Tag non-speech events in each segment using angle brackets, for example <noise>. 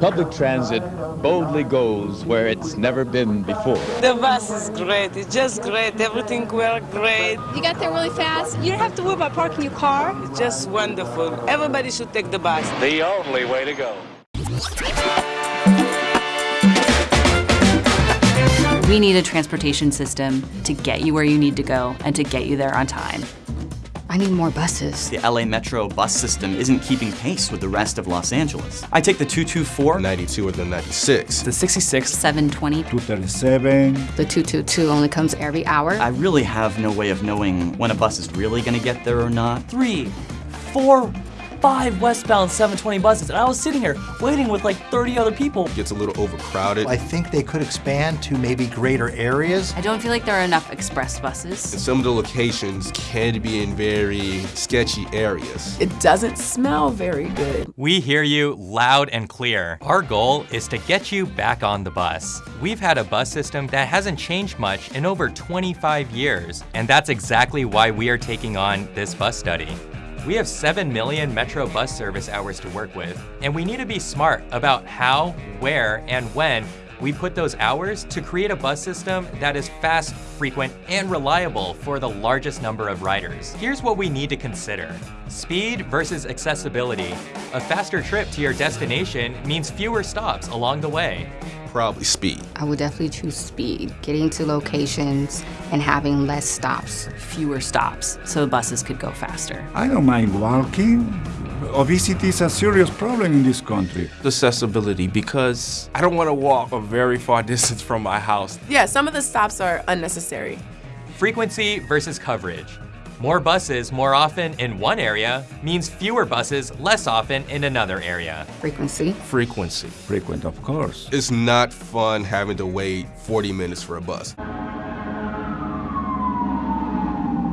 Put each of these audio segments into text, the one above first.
Public transit boldly goes where it's never been before. The bus is great. It's just great. Everything worked great. You got there really fast. You don't have to worry about parking your car. It's just wonderful. Everybody should take the bus. The only way to go. We need a transportation system to get you where you need to go and to get you there on time. I need more buses. The LA Metro bus system isn't keeping pace with the rest of Los Angeles. I take the 224, 92 or the 96. The 66, 720, 237. The 222 only comes every hour. I really have no way of knowing when a bus is really gonna get there or not. three, four, five westbound 720 buses, and I was sitting here waiting with like 30 other people. It Gets a little overcrowded. I think they could expand to maybe greater areas. I don't feel like there are enough express buses. And some of the locations can be in very sketchy areas. It doesn't smell very good. We hear you loud and clear. Our goal is to get you back on the bus. We've had a bus system that hasn't changed much in over 25 years, and that's exactly why we are taking on this bus study. We have 7 million Metro bus service hours to work with, and we need to be smart about how, where, and when we put those hours to create a bus system that is fast, frequent, and reliable for the largest number of riders. Here's what we need to consider. Speed versus accessibility. A faster trip to your destination means fewer stops along the way. Probably speed. I would definitely choose speed, getting to locations and having less stops. Fewer stops, so the buses could go faster. I don't mind walking. Obesity is a serious problem in this country. Accessibility, because I don't want to walk a very far <laughs> distance from my house. Yeah, some of the stops are unnecessary. Frequency versus coverage. More buses more often in one area means fewer buses less often in another area. Frequency. Frequency. Frequent, of course. It's not fun having to wait 40 minutes for a bus.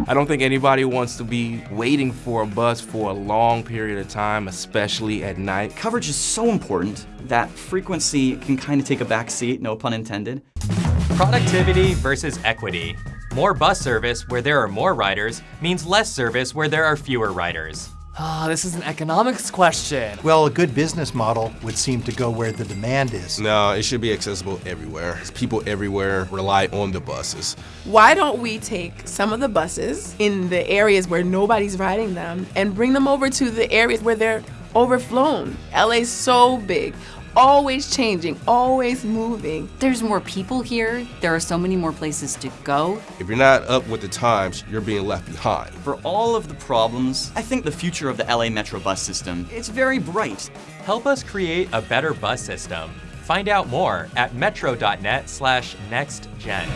I don't think anybody wants to be waiting for a bus for a long period of time, especially at night. Coverage is so important that frequency can kind of take a back seat, no pun intended. Productivity versus equity. More bus service where there are more riders means less service where there are fewer riders. Ah, this is an economics question. Well, a good business model would seem to go where the demand is. No, it should be accessible everywhere. People everywhere rely on the buses. Why don't we take some of the buses in the areas where nobody's riding them and bring them over to the areas where they're overflown? LA's so big, always changing, always moving. There's more people here. There are so many more places to go. If you're not up with the times, you're being left behind. For all of the problems, I think the future of the LA Metro bus system, it's very bright. Help us create a better bus system. Find out more at metro.net slash nextgen.